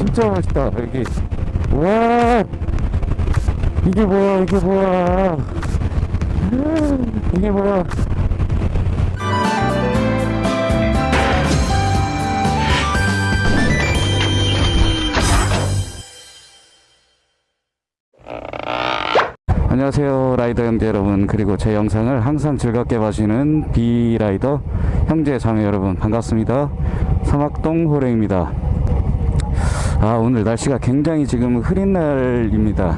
진짜 멋있다. 여기 와! 이게 뭐야 이게 뭐야. 이게 뭐야. 안녕하세요 라이더 형제 여러분. 그리고 제 영상을 항상 즐겁게 봐주시는 비라이더 형제 자매 여러분 반갑습니다. 사막동 호랭입니다 아 오늘 날씨가 굉장히 지금 흐린 날입니다.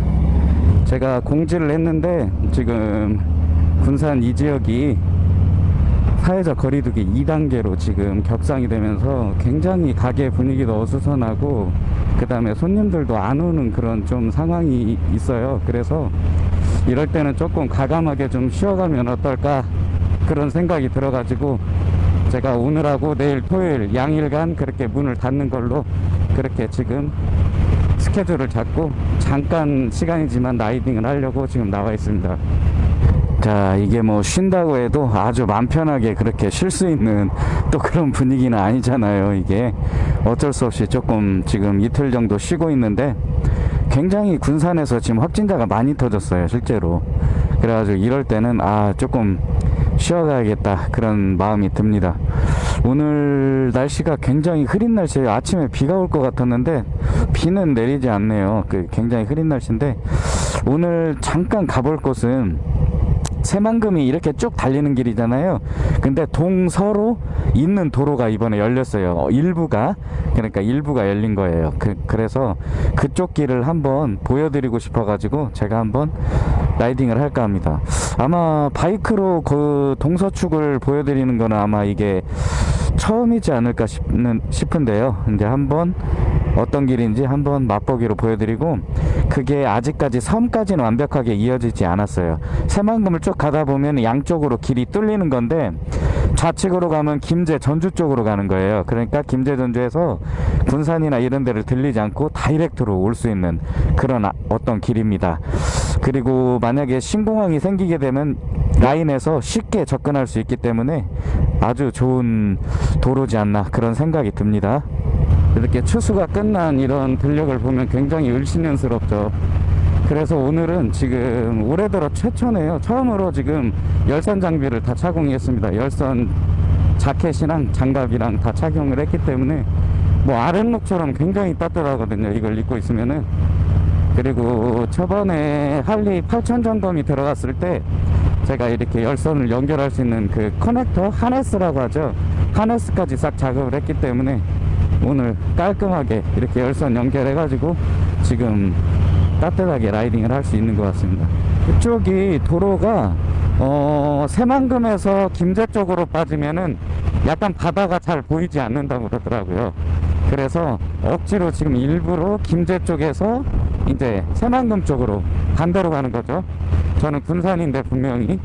제가 공지를 했는데 지금 군산 이 지역이 사회적 거리두기 2단계로 지금 격상이 되면서 굉장히 가게 분위기도 어수선하고 그 다음에 손님들도 안 오는 그런 좀 상황이 있어요. 그래서 이럴 때는 조금 가감하게 좀 쉬어가면 어떨까 그런 생각이 들어가지고 제가 오늘하고 내일 토요일 양일간 그렇게 문을 닫는 걸로 그렇게 지금 스케줄을 잡고 잠깐 시간이지만 라이딩을 하려고 지금 나와 있습니다. 자 이게 뭐 쉰다고 해도 아주 맘 편하게 그렇게 쉴 수 있는 또 그런 분위기는 아니잖아요 이게. 어쩔 수 없이 조금 지금 이틀 정도 쉬고 있는데 굉장히 군산에서 지금 확진자가 많이 터졌어요 실제로. 그래가지고 이럴 때는 아 조금 쉬어가야겠다 그런 마음이 듭니다 오늘 날씨가 굉장히 흐린 날씨에요 아침에 비가 올 것 같았는데 비는 내리지 않네요. 그 굉장히 흐린 날씨인데 오늘 잠깐 가볼 곳은 새만금이 이렇게 쭉 달리는 길이잖아요. 근데 동서로 있는 도로가 이번에 열렸어요. 어, 일부가 그러니까 일부가 열린 거예요. 그, 그래서 그쪽 길을 한번 보여드리고 싶어 가지고 제가 한번 라이딩을 할까 합니다. 아마 바이크로 그 동서축을 보여드리는 거는 아마 이게 처음이지 않을까 싶는, 싶은데요. 이제 한번 어떤 길인지 한번 맛보기로 보여드리고 그게 아직까지 섬까지는 완벽하게 이어지지 않았어요. 새만금을 쭉 가다 보면 양쪽으로 길이 뚫리는 건데 좌측으로 가면 김제 전주 쪽으로 가는 거예요. 그러니까 김제 전주에서 군산이나 이런 데를 들리지 않고 다이렉트로 올 수 있는 그런 아, 어떤 길입니다. 그리고 만약에 신공항이 생기게 되면 라인에서 쉽게 접근할 수 있기 때문에 아주 좋은 도로지 않나 그런 생각이 듭니다. 이렇게 추수가 끝난 이런 들녘을 보면 굉장히 을씨년스럽죠. 그래서 오늘은 지금 올해 들어 최초네요. 처음으로 지금 열선 장비를 다 착용했습니다. 열선 자켓이랑 장갑이랑 다 착용을 했기 때문에 뭐 아랫목처럼 굉장히 따뜻하거든요. 이걸 입고 있으면은. 그리고 저번에 할리 8000 점검이 들어갔을 때 제가 이렇게 열선을 연결할 수 있는 그 커넥터 하네스라고 하죠. 하네스까지 싹 작업을 했기 때문에 오늘 깔끔하게 이렇게 열선 연결해 가지고 지금 따뜻하게 라이딩을 할 수 있는 것 같습니다. 이쪽이 도로가 어 새만금에서 김제 쪽으로 빠지면은 약간 바다가 잘 보이지 않는다고 그러더라고요. 그래서 억지로 지금 일부러 김제 쪽에서 이제 새만금 쪽으로 반대로 가는 거죠 저는 군산인데 분명히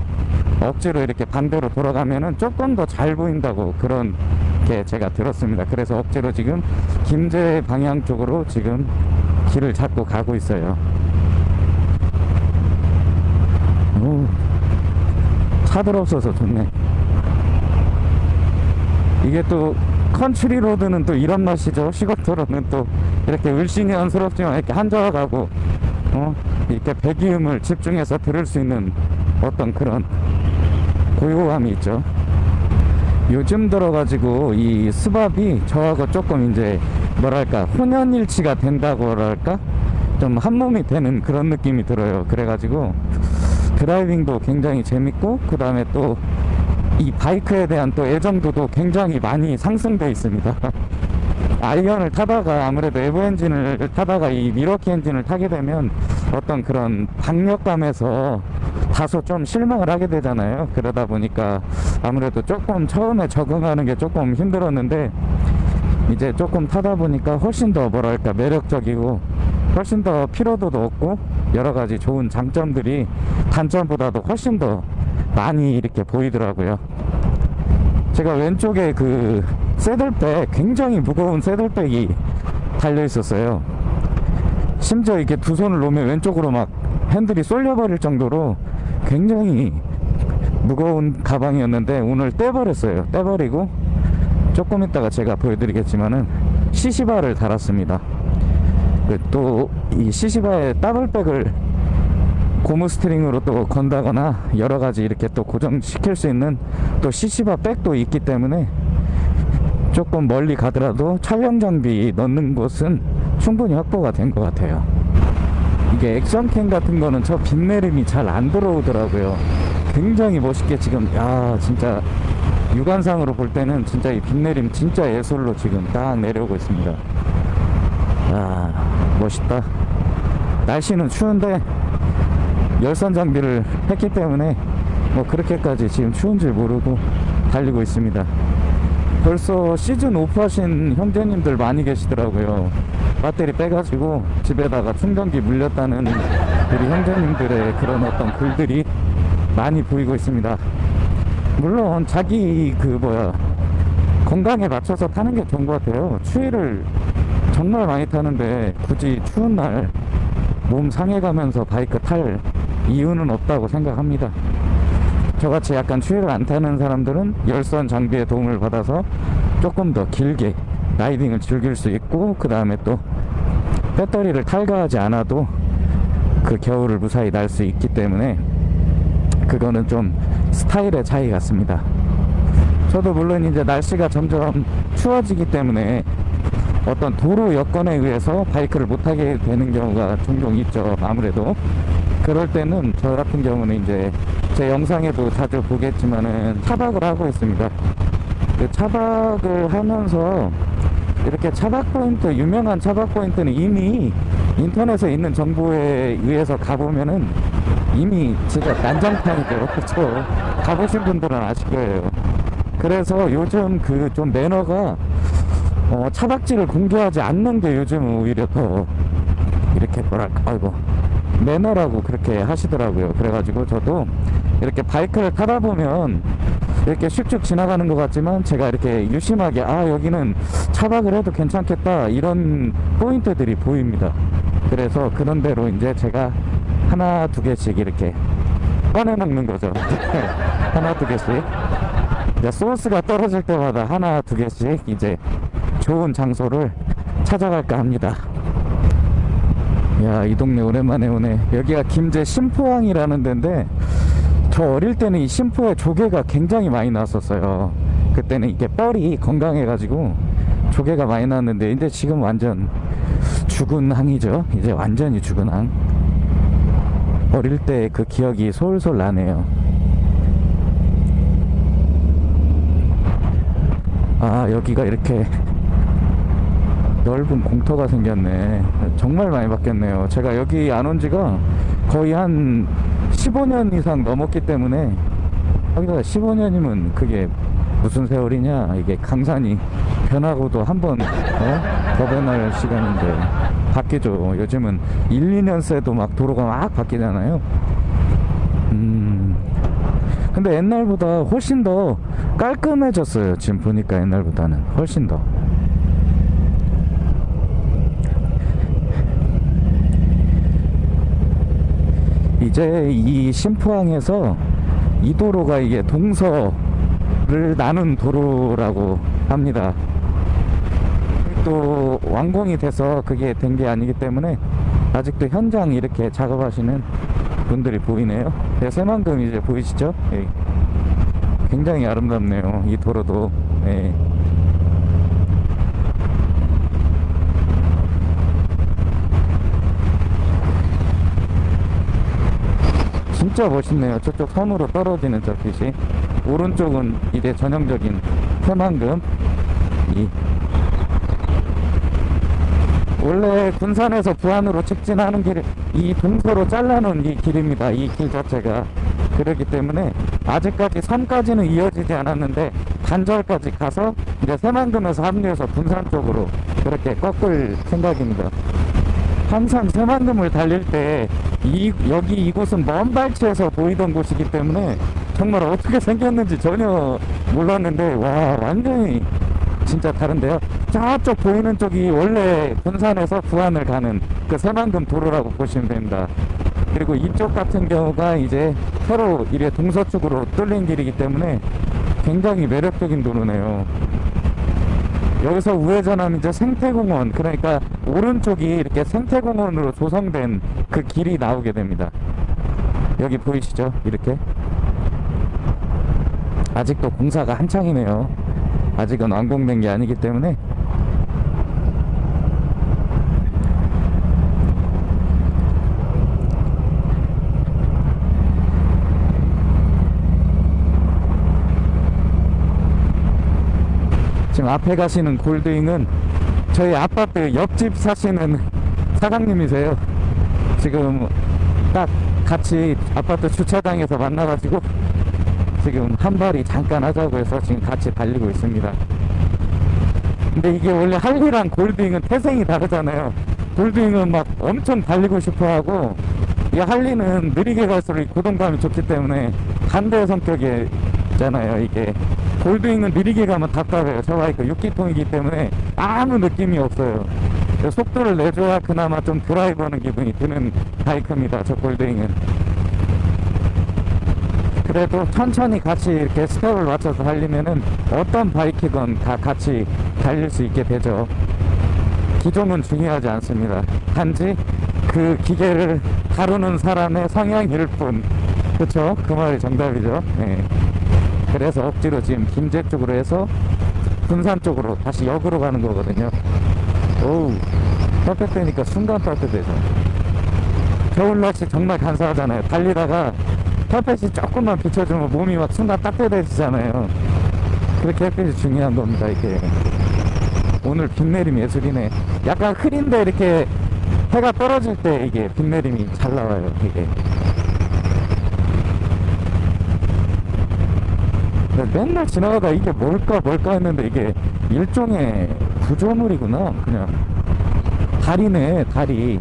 억지로 이렇게 반대로 돌아가면은 조금 더 잘 보인다고 그런 게 제가 들었습니다. 그래서 억지로 지금 김제 방향 쪽으로 지금 길을 잡고 가고 있어요. 오, 차들 없어서 좋네. 이게 또 country road는 또 이런 맛이죠. 시골도로는 또 이렇게 을씨년스럽지만 이렇게 한적하고 어 이렇게 배기음을 집중해서 들을 수 있는 어떤 그런 고요함이 있죠. 요즘 들어가지고 이 스밥이 저하고 조금 이제 뭐랄까 혼연일치가 된다고 할까? 좀 한몸이 되는 그런 느낌이 들어요. 그래가지고 driving도 굉장히 재밌고 그 다음에 또 이 바이크에 대한 또 애정도도 굉장히 많이 상승되어 있습니다. 아이언을 타다가 아무래도 에보 엔진을 타다가 이 밀워키 엔진을 타게 되면 어떤 그런 박력감에서 다소 좀 실망을 하게 되잖아요. 그러다 보니까 아무래도 조금 처음에 적응하는 게 조금 힘들었는데 이제 조금 타다 보니까 훨씬 더 뭐랄까 매력적이고 훨씬 더 피로도도 없고 여러 가지 좋은 장점들이 단점보다도 훨씬 더 많이 이렇게 보이더라고요. 제가 왼쪽에 그 새들백 굉장히 무거운 새들백이 달려 있었어요 심지어 이렇게 두 손을 놓으면 왼쪽으로 막 핸들이 쏠려버릴 정도로 굉장히 무거운 가방이었는데 오늘 떼버렸어요. 떼버리고 조금 있다가 제가 보여드리겠지만은 sissy bar를 달았습니다. 그또이 CC바에 더블백을 고무 스트링으로 또 건다거나 여러 가지 이렇게 또 고정시킬 수 있는 또 CC바 백도 있기 때문에 조금 멀리 가더라도 촬영 장비 넣는 곳은 충분히 확보가 된 것 같아요. 이게 action cam 같은 거는 저 빛내림이 잘 안 들어오더라고요. 굉장히 멋있게 지금 야 진짜 육안상으로 볼 때는 진짜 이 빛내림 진짜 예술로 지금 딱 내려오고 있습니다. 아 멋있다. 날씨는 추운데 열선 장비를 했기 때문에 뭐 그렇게까지 지금 추운 줄 모르고 달리고 있습니다. 벌써 시즌 오프 하신 형제님들 많이 계시더라고요. 배터리 빼가지고 집에다가 충전기 물렸다는 우리 형제님들의 그런 어떤 글들이 많이 보이고 있습니다. 물론 자기 그 뭐야 건강에 맞춰서 타는 게 좋은 것 같아요. 추위를 정말 많이 타는데 굳이 추운 날 몸 상해가면서 바이크 탈 이유는 없다고 생각합니다. 저같이 약간 추위를 안 타는 사람들은 열선 장비의 도움을 받아서 조금 더 길게 라이딩을 즐길 수 있고 그 다음에 또 배터리를 탈거하지 않아도 그 겨울을 무사히 날 수 있기 때문에 그거는 좀 스타일의 차이 같습니다. 저도 물론 이제 날씨가 점점 추워지기 때문에 어떤 도로 여건에 의해서 바이크를 못 타게 되는 경우가 종종 있죠. 아무래도 그럴 때는 저 같은 경우는 이제 제 영상에도 자주 보겠지만은 차박을 하고 있습니다. 그 차박을 하면서 이렇게 차박 포인트 유명한 차박 포인트는 이미 인터넷에 있는 정보에 의해서 가보면은 이미 진짜 난장판이죠. 그렇죠. 가보신 분들은 아실 거예요. 그래서 요즘 그 좀 매너가 어, 차박지를 공개하지 않는 게 요즘 오히려 더 이렇게 뭐랄까 아이고 매너라고 그렇게 하시더라고요. 그래가지고 저도 이렇게 바이크를 타다 보면 이렇게 슉슉 지나가는 것 같지만 제가 이렇게 유심하게 아 여기는 차박을 해도 괜찮겠다 이런 포인트들이 보입니다. 그래서 그런 대로 이제 제가 하나 두 개씩 이렇게 꺼내 먹는 거죠. 하나 두 개씩. 이제 소스가 떨어질 때마다 하나 두 개씩 이제 좋은 장소를 찾아갈까 합니다. 야, 이 동네 오랜만에 오네. 여기가 김제 심포항이라는 데인데, 저 어릴 때는 이 심포에 조개가 굉장히 많이 나왔었어요. 그때는 이게 뻘이 건강해가지고 조개가 많이 나왔는데, 이제 지금 완전 죽은 항이죠. 이제 완전히 죽은 항. 어릴 때 그 기억이 솔솔 나네요. 아, 여기가 이렇게 넓은 공터가 생겼네. 정말 많이 바뀌었네요. 제가 여기 안 온 지가 거의 한 15년 이상 넘었기 때문에 여기다 15년이면 그게 무슨 세월이냐? 이게 강산이 변하고도 한번 어? 더 변할 시간인데 바뀌죠. 요즘은 1, 2년 새도 막 도로가 막 바뀌잖아요. 음. 근데 옛날보다 훨씬 더 깔끔해졌어요. 지금 보니까 옛날보다는 훨씬 더 이제 이 심포항에서 이 도로가 이게 동서를 나눈 도로라고 합니다. 또 완공이 돼서 그게 된 게 아니기 때문에 아직도 현장 이렇게 작업하시는 분들이 보이네요. 네, 새만금 이제 보이시죠? 예. 굉장히 아름답네요. 이 도로도. 예. 진짜 멋있네요. 저쪽 선으로 떨어지는 저 빛이. 오른쪽은 이제 전형적인 새만금. 이 원래 군산에서 부안으로 직진하는 길, 이 동서로 잘라놓은 이 길입니다. 이 길 자체가. 그렇기 때문에 아직까지 산까지는 이어지지 않았는데 단절까지 가서 이제 새만금에서 합류해서 군산 쪽으로 그렇게 꺾을 생각입니다. 항상 새만금을 달릴 때 이, 여기 이곳은 먼 발치에서 보이던 곳이기 때문에 정말 어떻게 생겼는지 전혀 몰랐는데 와 완전히 진짜 다른데요. 저쪽 보이는 쪽이 원래 군산에서 부안을 가는 그 새만금 도로라고 보시면 됩니다. 그리고 이쪽 같은 경우가 이제 서로 이래 동서쪽으로 뚫린 길이기 때문에 굉장히 매력적인 도로네요. 여기서 우회전하면 이제 생태공원 그러니까 오른쪽이 이렇게 생태공원으로 조성된 그 길이 나오게 됩니다. 여기 보이시죠? 이렇게? 아직도 공사가 한창이네요. 아직은 완공된 게 아니기 때문에 앞에 가시는 골드잉은 저희 아파트 옆집 사시는 사장님이세요. 지금 딱 같이 아파트 주차장에서 만나가지고 지금 한 발이 잠깐 하자고 해서 지금 같이 달리고 있습니다. 근데 이게 원래 할리랑 골드잉은 태생이 다르잖아요. 골드잉은 막 엄청 달리고 싶어 하고 이 할리는 느리게 갈수록 고동감이 좋기 때문에 반대 성격이잖아요, 이게. 골드윙은 느리게 가면 답답해요. 저 바이크 6기통이기 때문에 아무 느낌이 없어요. 속도를 내줘야 그나마 좀 드라이브하는 기분이 드는 바이크입니다. 저 골드윙은. 그래도 천천히 같이 이렇게 스텝을 맞춰서 달리면은 어떤 바이크건 다 같이 달릴 수 있게 되죠. 기종은 중요하지 않습니다. 단지 그 기계를 다루는 사람의 성향일 뿐. 그쵸? 그 말이 정답이죠. 네. 그래서 억지로 지금 김제 쪽으로 해서 군산 쪽으로 다시 역으로 가는 거거든요. 오우, 따뜻하니까 순간 따뜻해져. 겨울 날씨 정말 간사하잖아요. 달리다가 햇빛이 조금만 비춰주면 몸이 막 순간 따뜻해지잖아요. 그렇게 햇빛이 중요한 겁니다, 이게. 오늘 빗 내림 예술이네. 약간 흐린데 이렇게 해가 떨어질 때 이게 빗 내림이 잘 나와요, 이게. 맨날 지나가다 이게 뭘까 뭘까 했는데 이게 일종의 구조물이구나 그냥. 다리네 다리.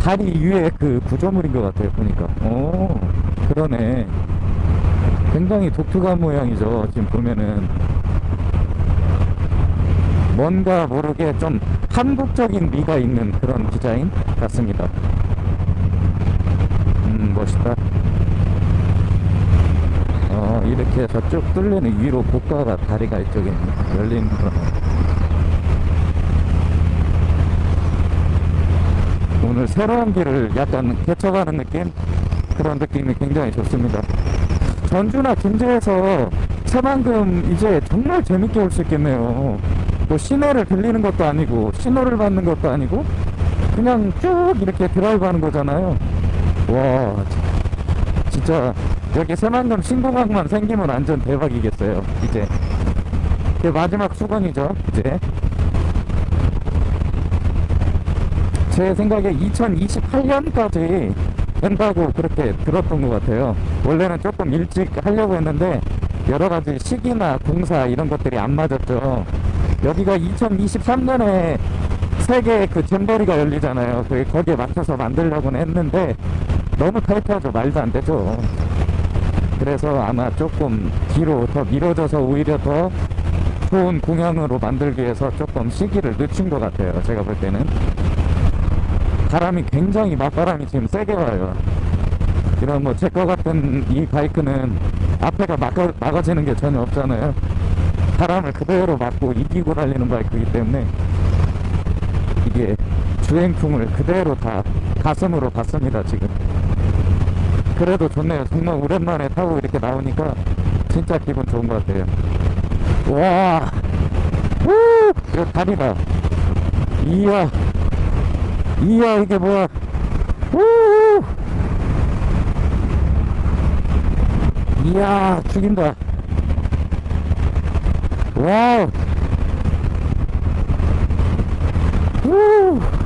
다리 위에 그 구조물인 것 같아요 보니까. 오 그러네. 굉장히 독특한 모양이죠 지금 보면은. 뭔가 모르게 좀 한국적인 미가 있는 그런 디자인 같습니다. 음 멋있다 어, 이렇게 쭉 뚫리는 위로 고가가 다리가 이쪽에 열리는구나. 오늘 새로운 길을 약간 개척하는 느낌? 그런 느낌이 굉장히 좋습니다. 전주나 김제에서 새만금 이제 정말 재밌게 올 수 있겠네요. 뭐 시내를 들리는 것도 아니고 신호를 받는 것도 아니고 그냥 쭉 이렇게 드라이브 하는 거잖아요. 와 진짜 여기 새만금 신공항만 생기면 완전 대박이겠어요. 이제. 그 마지막 수건이죠 이제. 제 생각에 2028년까지 된다고 그렇게 들었던 것 같아요. 원래는 조금 일찍 하려고 했는데 여러 가지 시기나 공사 이런 것들이 안 맞았죠. 여기가 2023년에 세계 그 잼버리가 열리잖아요. 그 거기에 맞춰서 만들려고는 했는데 너무 타이트하죠. 말도 안 되죠 그래서 아마 조금 뒤로 더 미뤄져서 오히려 더 좋은 공연으로 만들기 위해서 조금 시기를 늦춘 것 같아요 제가 볼 때는. 바람이 굉장히 맞바람이 지금 세게 와요. 이런 뭐 제 거 같은 이 바이크는 앞에가 막아, 막아지는 게 전혀 없잖아요. 바람을 그대로 맞고 이기고 달리는 바이크이기 때문에 이게 주행풍을 그대로 다 가슴으로 받습니다 지금 그래도 좋네요. 정말 오랜만에 타고 이렇게 나오니까 진짜 기분 좋은 것 같아요. 와, 우, 이거 다리다. 이야, 이야 이게 뭐야? 우, 이야 죽인다. 와우. 우.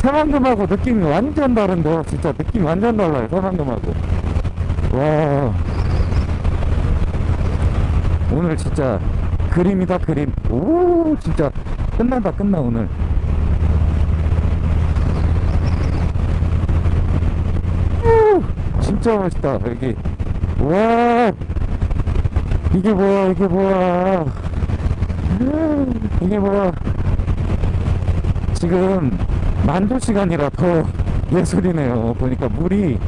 새만금하고 느낌이 완전 다른데 진짜. 느낌이 완전 달라요 새만금하고. 와. 오늘 진짜 그림이다 그림. 오 진짜. 끝난다 끝나 오늘. 오, 진짜 멋있다 여기. 와. 이게 뭐야 이게 뭐야. 이게 뭐야. 지금 만조 시간이라 더 예술이네요. 보니까 물이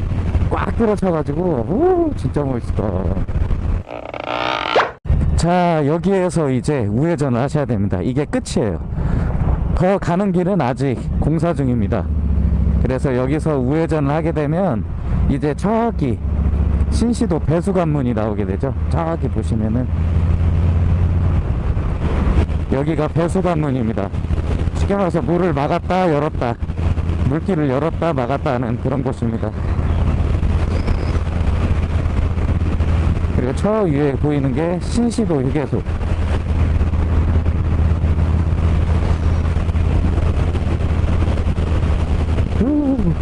꽉 들어차가지고, 오, 진짜 멋있다. 자 여기에서 이제 우회전을 하셔야 됩니다. 이게 끝이에요. 더 가는 길은 아직 공사 중입니다. 그래서 여기서 우회전을 하게 되면 이제 저기 신시도 배수관문이 나오게 되죠. 저기 보시면은 여기가 배수관문입니다 말해서 물을 막았다 열었다 물길을 열었다 막았다 하는 그런 곳입니다 그리고 저 위에 보이는 게 신시도 휴게소 후.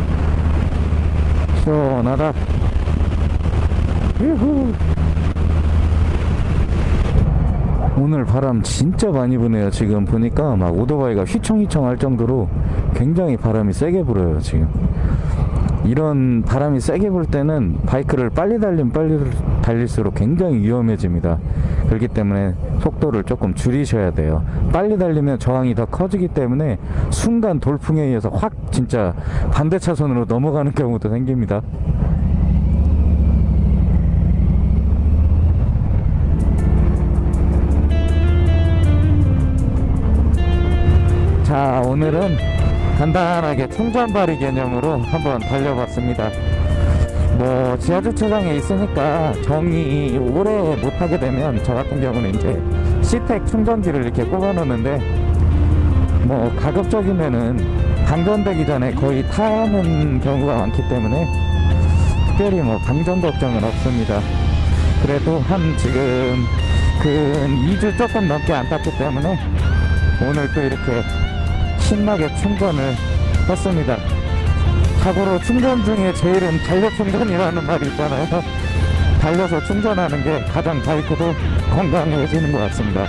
시원하다 유후. 오늘 바람 진짜 많이 부네요 지금. 보니까 막 오토바이가 휘청휘청 할 정도로 굉장히 바람이 세게 불어요 지금. 이런 바람이 세게 불 때는 바이크를 빨리 달리면 빨리 달릴수록 굉장히 위험해집니다. 그렇기 때문에 속도를 조금 줄이셔야 돼요. 빨리 달리면 저항이 더 커지기 때문에 순간 돌풍에 의해서 확 진짜 반대 차선으로 넘어가는 경우도 생깁니다 간단하게 충전발이 개념으로 한번 달려봤습니다. 뭐 지하주차장에 있으니까 정이 오래 못하게 되면 저 같은 경우는 이제 시택 충전기를 이렇게 꼽아 놓는데 뭐 가급적이면은 방전되기 전에 거의 타는 경우가 많기 때문에 특별히 뭐 방전 걱정은 없습니다. 그래도 한 지금 근 2주 조금 넘게 안 탔기 때문에 오늘 또 이렇게 신나게 충전을 했습니다. 참고로 충전 중에 제일은 달력 충전이라는 말이 있잖아요. 달려서 충전하는 게 가장 바이크도 건강해지는 것 같습니다.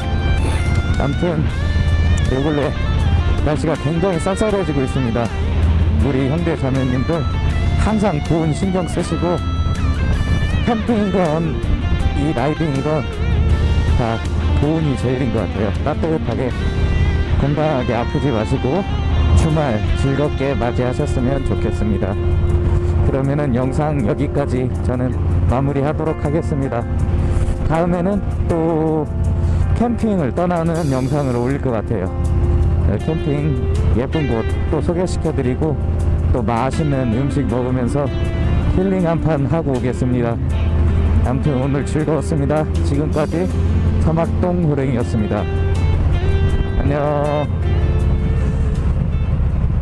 아무튼 요 근래 날씨가 굉장히 쌀쌀해지고 있습니다. 우리 형제 자매님들 항상 좋은 신경 쓰시고 캠핑이건 이 라이딩이건 다 보온이 제일인 것 같아요. 따뜻하게 건강하게 아프지 마시고 주말 즐겁게 맞이하셨으면 좋겠습니다. 그러면은 영상 여기까지 저는 마무리 하도록 하겠습니다. 다음에는 또 캠핑을 떠나는 영상을 올릴 것 같아요. 네, 캠핑 예쁜 곳 또 소개시켜 드리고 또 맛있는 음식 먹으면서 힐링 한 판 하고 오겠습니다. 아무튼 오늘 즐거웠습니다. 지금까지 사막동 호랭이였습니다. 안녕.